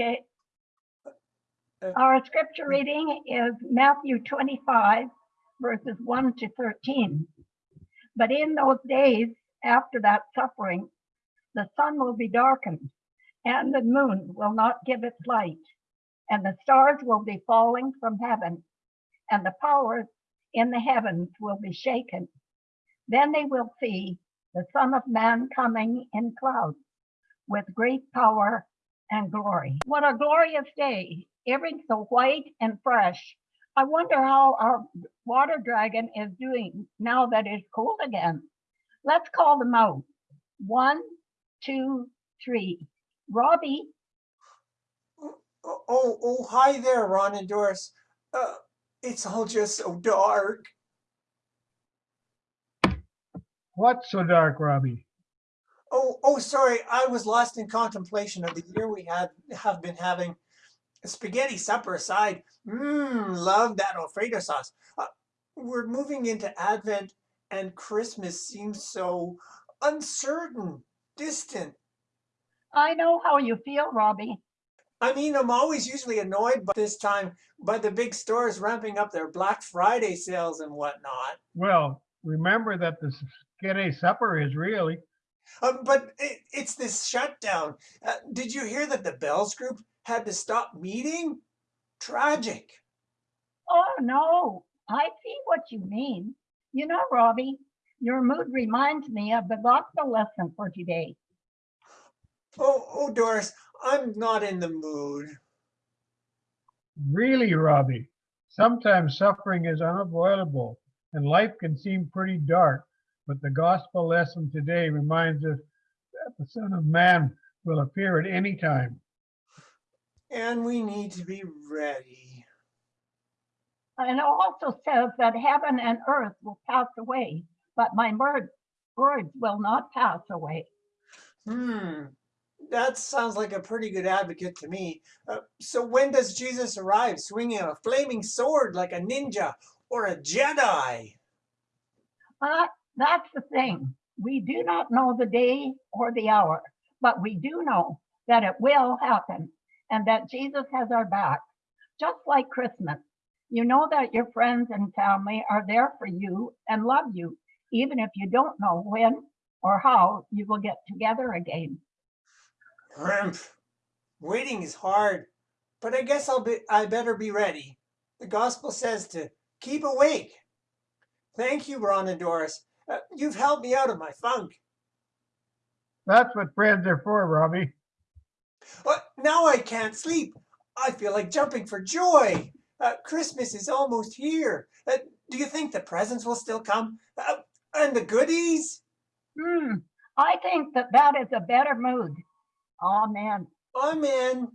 Okay. Uh, Our scripture reading is Matthew 25, verses 1 to 13. But in those days after that suffering, the sun will be darkened, and the moon will not give its light, and the stars will be falling from heaven, and the powers in the heavens will be shaken. Then they will see the Son of Man coming in clouds with great power and glory. What a glorious day. Everything's so white and fresh. I wonder how our water dragon is doing now that it's cold again. Let's call them out. One, two, three. Robbie, Oh, oh, oh, hi there, Ron and Doris. Uh, it's all just so dark. What's so dark, Robbie? Oh, oh, sorry. I was lost in contemplation of the year we had have been having. Spaghetti supper aside, mmm, love that Alfredo sauce. Uh, we're moving into Advent, and Christmas seems so uncertain, distant. I know how you feel, Robbie. I mean, I'm always usually annoyed by this time by the big stores ramping up their Black Friday sales and whatnot. Well, remember that the spaghetti supper is really. Um, but it, it's this shutdown. Uh, did you hear that the Bells Group had to stop meeting? Tragic. Oh, no, I see what you mean. You know, Robbie, your mood reminds me of the gospel lesson for today. Oh, oh, Doris, I'm not in the mood. Really, Robbie. Sometimes suffering is unavoidable and life can seem pretty dark, but the gospel lesson today reminds us that the Son of Man will appear at any time. And we need to be ready. And it also says that heaven and earth will pass away, but my word, words will not pass away. Hmm, that sounds like a pretty good advocate to me. Uh, so when does Jesus arrive, swinging a flaming sword like a ninja or a Jedi? Uh, that's the thing. We do not know the day or the hour, but we do know that it will happen and that Jesus has our back, just like Christmas. You know that your friends and family are there for you and love you, even if you don't know when or how you will get together again. Humph. Waiting is hard, but I guess I'll be I better be ready. The gospel says to keep awake. Thank you, Ron and Doris. Uh, you've helped me out of my funk. That's what friends are for, Robbie. But now I can't sleep. I feel like jumping for joy. Uh, Christmas is almost here. Uh, do you think the presents will still come? Uh, and the goodies? Hmm, I think that that is a better mood. Amen. Amen.